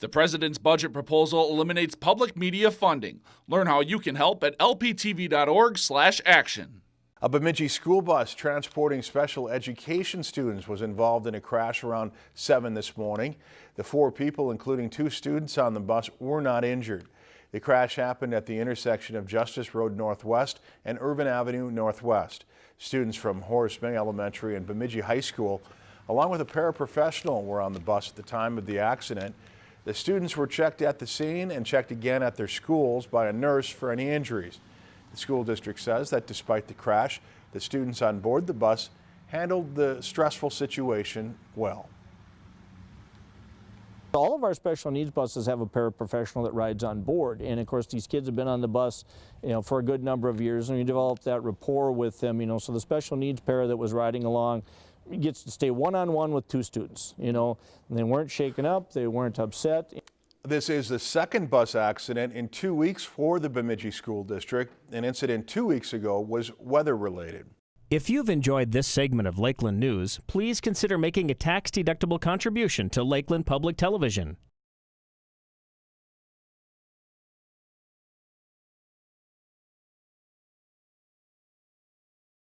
The president's budget proposal eliminates public media funding. Learn how you can help at lptv.org/action. A Bemidji school bus transporting special education students was involved in a crash around 7 this morning. The four people, including two students on the bus, were not injured. The crash happened at the intersection of Justice Road Northwest and Irvin Avenue Northwest. Students from Horace May Elementary and Bemidji High School, along with a paraprofessional, were on the bus at the time of the accident. The students were checked at the scene and checked again at their schools by a nurse for any injuries. The school district says that despite the crash, the students on board the bus handled the stressful situation well. All of our special needs buses have a paraprofessional that rides on board. And of course, these kids have been on the bus, you know, for a good number of years and we developed that rapport with them, you know, so the special needs para that was riding along gets to stay one-on-one -on -one with two students, you know, and they weren't shaken up, they weren't upset. This is the second bus accident in two weeks for the Bemidji School District. An incident two weeks ago was weather related. If you've enjoyed this segment of Lakeland News, please consider making a tax-deductible contribution to Lakeland Public Television.